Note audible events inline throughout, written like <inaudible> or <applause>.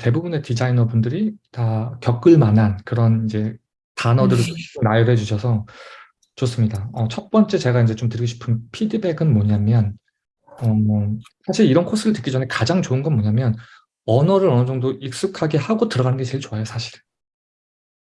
대부분의 디자이너 분들이 다 겪을 만한 그런 이제 단어들을 음. 나열해 주셔서 좋습니다. 어, 첫 번째 제가 이제 좀 드리고 싶은 피드백은 뭐냐면 어, 뭐 사실 이런 코스를 듣기 전에 가장 좋은 건 뭐냐면 언어를 어느 정도 익숙하게 하고 들어가는 게 제일 좋아요, 사실.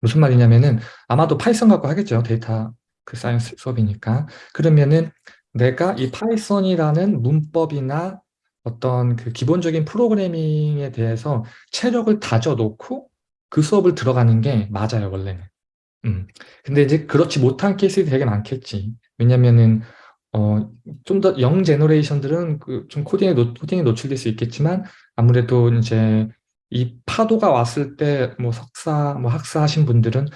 무슨 말이냐면은 아마도 파이썬 갖고 하겠죠. 데이터 그 science 수업이니까. 그러면은 내가 이 파이썬이라는 문법이나 어떤 그 기본적인 프로그래밍에 대해서 체력을 다져 놓고 그 수업을 들어가는 게 맞아요, 원래는. 음. 근데 이제 그렇지 못한 케이스들이 되게 많겠지. 왜냐면은 어, 좀 더 young generation들은 그 좀 코딩에, 노, 코딩에 노출될 수 있겠지만 아무래도 이제 이 파도가 왔을 때 뭐 석사, 뭐 학사 하신 분들은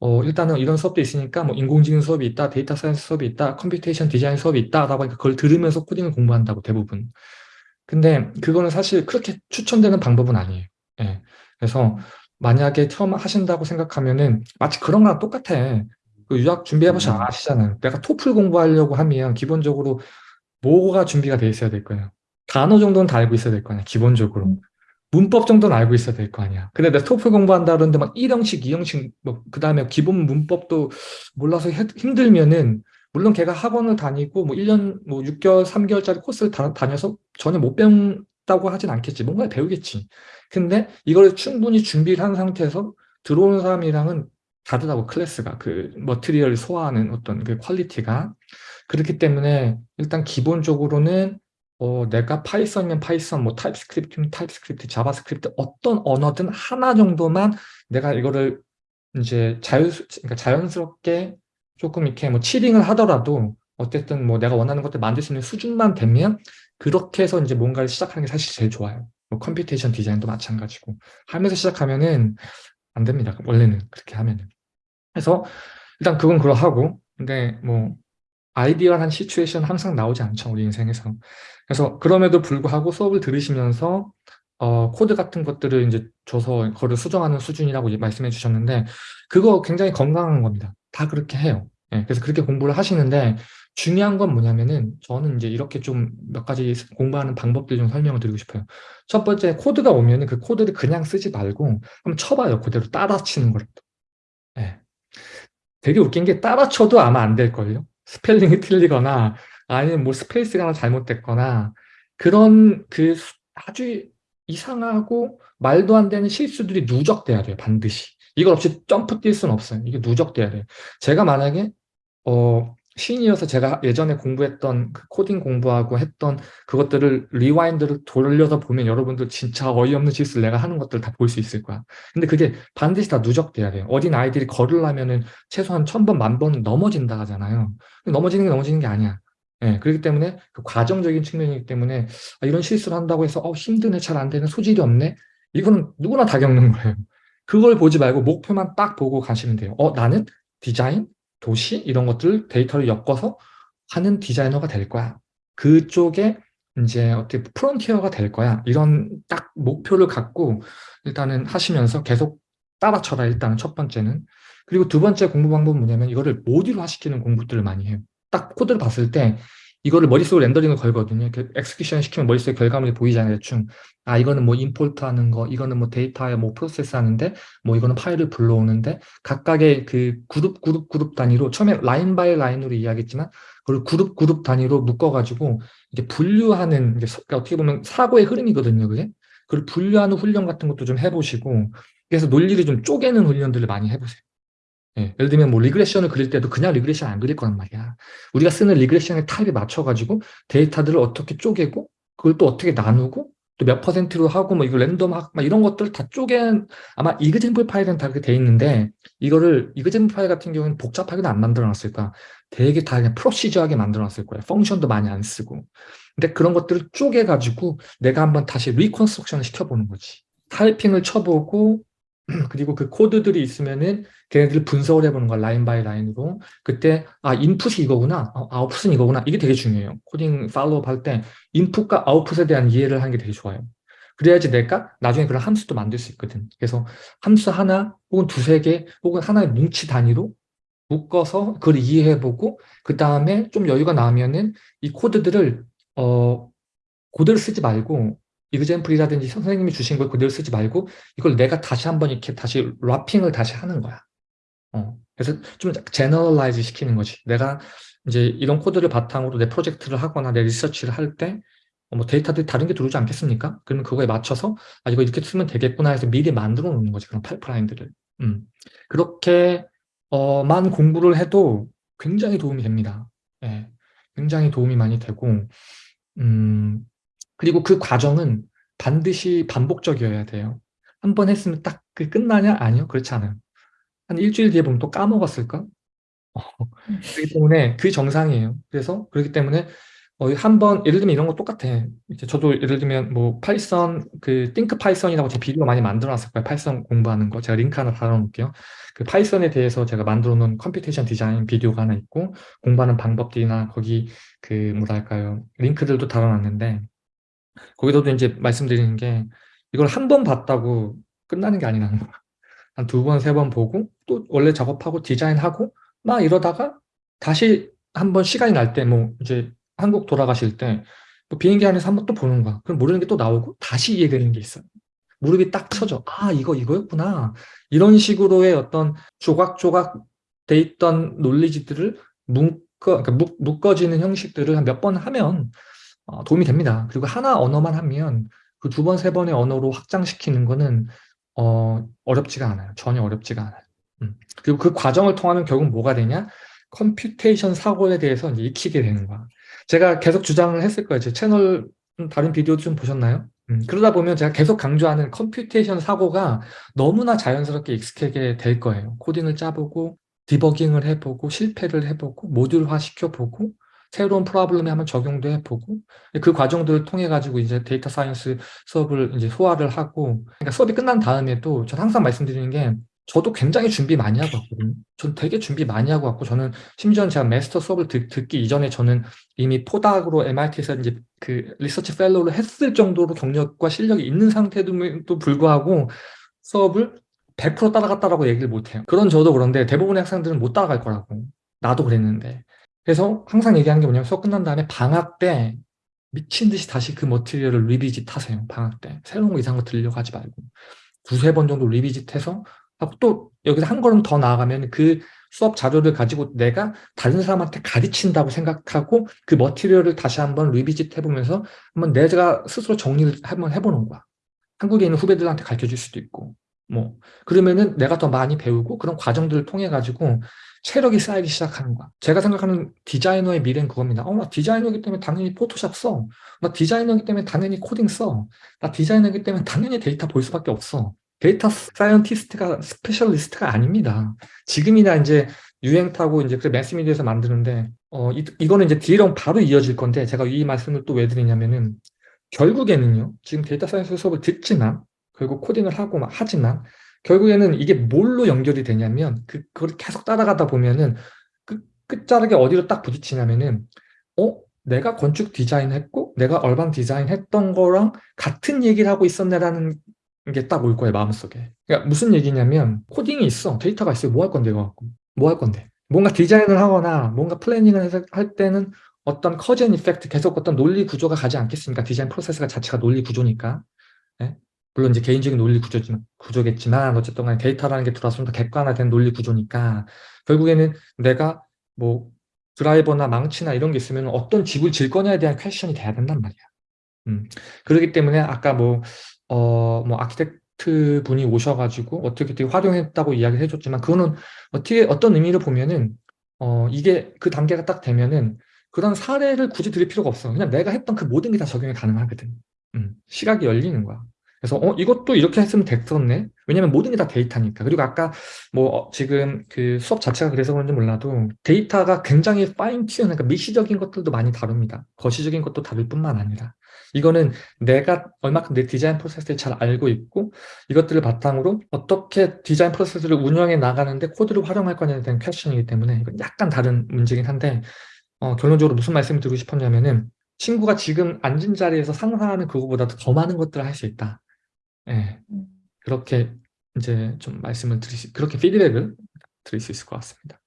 어, 일단은 이런 수업도 있으니까 뭐 인공지능 수업이 있다, data science 수업이 있다, computation design 수업이 있다, 라고 하니까 그걸 들으면서 코딩을 공부한다고 대부분. 근데 그거는 사실 그렇게 추천되는 방법은 아니에요. 예. 그래서 만약에 처음 하신다고 생각하면은 마치 그런 거랑 똑같아. 그 유학 준비해보시면 음. 아시잖아요. 내가 토플 공부하려고 하면 기본적으로 뭐가 준비가 돼 있어야 될 거예요. 단어 정도는 다 알고 있어야 될 거 아니야, 기본적으로. 문법 정도는 알고 있어야 될 거 아니야. 근데 내가 토플 공부한다 그러는데 막 1형식, 2형식, 뭐, 그 다음에 기본 문법도 몰라서 해- 힘들면은, 물론 걔가 학원을 다니고, 뭐 1년, 뭐 6개월, 3개월짜리 코스를 다, 다녀서 전혀 못 배운다고 하진 않겠지. 뭔가 배우겠지. 근데 이걸 충분히 준비를 한 상태에서 들어오는 사람이랑은 다르다고 클래스가 그 material을 소화하는 어떤 그 quality가 그렇기 때문에 일단 기본적으로는 어, 내가 파이썬이면 파이썬, 뭐 타입스크립트면 타입스크립트, 자바스크립트 어떤 언어든 하나 정도만 내가 이거를 이제 자유, 그러니까 자연스럽게 조금 이렇게 뭐 cheating을 하더라도 어쨌든 뭐 내가 원하는 것들 만들 수 있는 수준만 되면 그렇게 해서 이제 뭔가를 시작하는 게 사실 제일 좋아요. 뭐 computation design도 마찬가지고 하면서 시작하면은 안 됩니다. 원래는 그렇게 하면은. 그래서 일단 그건 그러하고 근데 뭐 아이디어한 시츄에이션 항상 나오지 않죠 우리 인생에서 그래서 그럼에도 불구하고 수업을 들으시면서 어, 코드 같은 것들을 이제 줘서 그거를 수정하는 수준이라고 말씀해 주셨는데 그거 굉장히 건강한 겁니다 다 그렇게 해요 예, 그래서 그렇게 공부를 하시는데 중요한 건 뭐냐면은 저는 이제 이렇게 좀 몇 가지 공부하는 방법들 좀 설명을 드리고 싶어요 첫 번째 코드가 오면은 그 코드를 그냥 쓰지 말고 한번 쳐봐요 그대로 따라 치는 거라도 예. 되게 웃긴 게 따라 쳐도 아마 안 될걸요? 스펠링이 틀리거나 아니면 뭐 스페이스가 하나 잘못됐거나 그런 그 아주 이상하고 말도 안 되는 실수들이 누적돼야 돼요, 반드시. 이걸 없이 점프 뛸 수는 없어요. 이게 누적돼야 돼요. 제가 만약에 어, 신이어서 제가 예전에 공부했던 그 코딩 공부하고 했던 그것들을 rewind를 돌려서 보면 여러분들 진짜 어이없는 짓을 내가 하는 것들 다 볼 수 있을 거야. 근데 그게 반드시 다 누적돼야 돼요. 어린 아이들이 걸으려면은 최소한 천 번, 만 번은 넘어진다 하잖아요. 넘어지는 게 넘어지는 게 아니야. 예, 그렇기 때문에 그 과정적인 측면이기 때문에 아, 이런 실수를 한다고 해서 어, 힘드네, 잘 안 되네, 소질이 없네. 이거는 누구나 다 겪는 거예요. 그걸 보지 말고 목표만 딱 보고 가시면 돼요. 어, 나는 디자인, 도시 이런 것들을 데이터를 엮어서 하는 디자이너가 될 거야. 그쪽에 이제 어떻게 프론티어가 될 거야. 이런 딱 목표를 갖고 일단은 하시면서 계속 따라쳐라 일단은 첫 번째는. 그리고 두 번째 공부 방법은 뭐냐면 이거를 모듈화 시키는 공부들을 많이 해요. 딱 코드를 봤을 때 이거를 머릿속으로 렌더링을 걸거든요. execution 시키면 머릿속에 결과물이 보이잖아요, 대충. 아, 이거는 뭐 import 하는 거, 이거는 뭐 데이터에 뭐 프로세스 하는데, 뭐 이거는 파일을 불러오는데, 각각의 그 그룹, 그룹, 그룹 단위로, 처음에 line by line으로 이야기했지만, 그걸 그룹, 그룹 단위로 묶어가지고, 이게 분류하는, 이게 그러니까 어떻게 보면 사고의 흐름이거든요, 그게. 그걸 분류하는 훈련 같은 것도 좀 해보시고, 그래서 논리를 좀 쪼개는 훈련들을 많이 해보세요. 예, 예를 들면 뭐 regression을 그릴 때도 그냥 regression 안 그릴 거란 말이야. 우리가 쓰는 regression의 타입에 맞춰가지고 데이터들을 어떻게 쪼개고 그걸 또 어떻게 나누고 또 몇 퍼센트로 하고 뭐 이거 랜덤 학 막 이런 것들 다 쪼갠 아마 example 파일은 다 그렇게 돼 있는데 이거를 example 파일 같은 경우는 복잡하게도 안 만들어 놨을 거야. 되게 다 그냥 procedural하게 만들어 놨을 거야. function도 많이 안 쓰고. 근데 그런 것들을 쪼개가지고 내가 한번 다시 reconstruction을 시켜보는 거지. 타이핑을 쳐보고 <clears throat> 그리고 그 코드들이 있으면은 걔네들 분석을 해보는 거야 line by line으로. 그때 아 인풋이 이거구나 어, 아웃풋은 이거구나. 이게 되게 중요해요. 코딩 follow up 할 때 인풋과 아웃풋에 대한 이해를 하는 게 되게 좋아요. 그래야지 내가 나중에 그런 함수도 만들 수 있거든. 그래서 함수 하나 혹은 두세 개 혹은 하나의 뭉치 단위로 묶어서 그걸 이해해보고 그 다음에 좀 여유가 나면은 이 코드들을 어 고대로 쓰지 말고 example이라든지 선생님이 주신 걸 그대로 쓰지 말고 이걸 내가 다시 한번 이렇게 다시 wrapping을 다시 하는 거야. 어, 그래서 좀 generalize 시키는 거지. 내가 이제 이런 코드를 바탕으로 내 프로젝트를 하거나 내 리서치를 할 때 뭐 데이터들이 다른 게 들어오지 않겠습니까? 그러면 그거에 맞춰서 아 이거 이렇게 쓰면 되겠구나 해서 미리 만들어 놓는 거지 그런 파이프라인들을. 음. 그렇게 어, 만 공부를 해도 굉장히 도움이 됩니다. 예, 굉장히 도움이 많이 되고 음, 그리고 그 과정은 반드시 반복적이어야 돼요. 한 번 했으면 딱 그 끝나냐? 아니요. 그렇지 않아요. 한 일주일 뒤에 보면 또 까먹었을까? 어, 그렇기 때문에 그 정상이에요. 그래서 그렇기 때문에 어, 한번 예를 들면 이런 거 똑같아. 이제 저도 예를 들면 뭐 파이썬 그 Think Python이라고 제 비디오 많이 만들어 놨을 거예요. 파이썬 공부하는 거. 제가 링크 하나 달아 놓을게요. 그 파이썬에 대해서 제가 만들어 놓은 computation 디자인 비디오가 하나 있고 공부하는 방법들이나 거기 그 뭐랄까요. 링크들도 달아 놨는데 거기서도 이제 말씀드리는 게 이걸 한 번 봤다고 끝나는 게 아니라는 거야. 한 두 번, 세 번 보고 또 원래 작업하고 디자인하고 막 이러다가 다시 한 번 시간이 날 때 뭐 이제 한국 돌아가실 때 뭐 비행기 안에서 한 번 또 보는 거야. 그럼 모르는 게 또 나오고 다시 이해되는 게 있어요. 무릎이 딱 서져. 아 이거 이거였구나. 이런 식으로의 어떤 조각조각 돼 있던 논리지들을 묶어, 그러니까 묶, 묶어지는 형식들을 한 몇 번 하면 어, 도움이 됩니다. 그리고 하나 언어만 하면 그 두 번, 세 번의 언어로 확장시키는 거는 어, 어렵지가 않아요. 전혀 어렵지가 않아요. 음. 그리고 그 과정을 통하면 결국 뭐가 되냐? computation 사고에 대해서 이제 익히게 되는 거야. 제가 계속 주장을 했을 거예요. 제 채널 다른 비디오 좀 보셨나요? 음, 그러다 보면 제가 계속 강조하는 computation 사고가 너무나 자연스럽게 익숙하게 될 거예요. 코딩을 짜보고 디버깅을 해보고 실패를 해보고 모듈화 시켜보고 새로운 problem에 한번 적용도 해보고 그 과정들을 통해 가지고 이제 data science 수업을 이제 소화를 하고 그러니까 수업이 끝난 다음에도 전 항상 말씀드리는 게 저도 굉장히 준비 많이 하고 왔거든요. 전 되게 준비 많이 하고 왔고 저는 심지어 제가 마스터 수업을 듣, 기 이전에 저는 이미 postdoc으로 MIT에서 이제 그 research fellow를 했을 정도로 경력과 실력이 있는 상태도 불구하고 수업을 100% 따라갔다라고 얘기를 못해요. 그런 저도 그런데 대부분의 학생들은 못 따라갈 거라고. 나도 그랬는데. 그래서 항상 얘기하는 게 뭐냐면 수업 끝난 다음에 방학 때 미친 듯이 다시 그 material을 revisit 하세요. 방학 때. 새로운 거 이상한 거 들려고 하지 말고. 두세 번 정도 revisit 해서 하고 또 여기서 한 걸음 더 나아가면 그 수업 자료를 가지고 내가 다른 사람한테 가르친다고 생각하고 그 material을 다시 한번 revisit 해보면서 한번 내가 스스로 정리를 한번 해보는 거야. 한국에 있는 후배들한테 가르쳐 줄 수도 있고 뭐 그러면은 내가 더 많이 배우고 그런 과정들을 통해 가지고 체력이 쌓이기 시작하는 거야. 제가 생각하는 디자이너의 미래는 그겁니다. 어, 나 디자이너이기 때문에 당연히 포토샵 써. 나 디자이너이기 때문에 당연히 코딩 써. 나 디자이너이기 때문에 당연히 데이터 볼 수밖에 없어. data scientist가 specialist가 아닙니다. 지금이나 이제 유행 타고 이제 그 매스미디어에서 만드는데 어 이, 이거는 이제 뒤랑 바로 이어질 건데 제가 이 말씀을 또 왜 드리냐면은 결국에는요. 지금 data science 수업을 듣지만 결국 코딩을 하고 막 하지만 결국에는 이게 뭘로 연결이 되냐면 그, 그걸 계속 따라가다 보면은 그 끝자락에 어디로 딱 부딪히냐면은 어? 내가 건축 디자인 했고 내가 urban design 했던 거랑 같은 얘기를 하고 있었네라는 게 딱 올 거예요 마음속에. 그러니까 무슨 얘기냐면 코딩이 있어. 데이터가 있어요 뭐 할 건데 이거? 갖고 뭐 할 건데? 뭔가 디자인을 하거나 뭔가 planning을 할 때는 어떤 cause and effect 계속 어떤 논리 구조가 가지 않겠습니까? 디자인 프로세스가 자체가 논리 구조니까. 네? 물론 이제 개인적인 논리 구조지만, 구조겠지만 어쨌든 간에 데이터라는 게 좀 더 객관화된 논리 구조니까 결국에는 내가 뭐 드라이버나 망치나 이런 게 있으면 어떤 집을 질 거냐에 대한 question이 돼야 된단 말이야. 음. 그렇기 때문에 아까 뭐, 어, 뭐 architect 분이 오셔가지고 어떻게 되게 활용했다고 이야기를 해줬지만 그거는 어떻게 어떤 의미를 보면은 어, 이게 그 단계가 딱 되면은 그런 사례를 굳이 드릴 필요가 없어. 그냥 내가 했던 그 모든 게 다 적용이 가능하거든. 음. 시각이 열리는 거야. 그래서 어 이것도 이렇게 했으면 됐었네. 왜냐면 모든 게 다 데이터니까. 그리고 아까 뭐 어, 지금 그 수업 자체가 그래서 그런지 몰라도 데이터가 굉장히 fine tu 그러니까 미시적인 것들도 많이 다룹니다. 거시적인 것도 다룰 뿐만 아니라. 이거는 내가 얼마큼 내 디자인 프로세스를 잘 알고 있고 이것들을 바탕으로 어떻게 디자인 프로세스를 운영해 나가는데 코드를 활용할 거냐에 대한 퀘션이기 때문에 이건 약간 다른 문제긴 한데 어, 결론적으로 무슨 말씀을 드리고 싶었냐면은 친구가 지금 앉은 자리에서 상상하는 그거보다 더 많은 것들을 할 수 있다 예, 그렇게 이제 좀 말씀을 수, 그렇게 피드백을 드릴 수 있을 것 같습니다.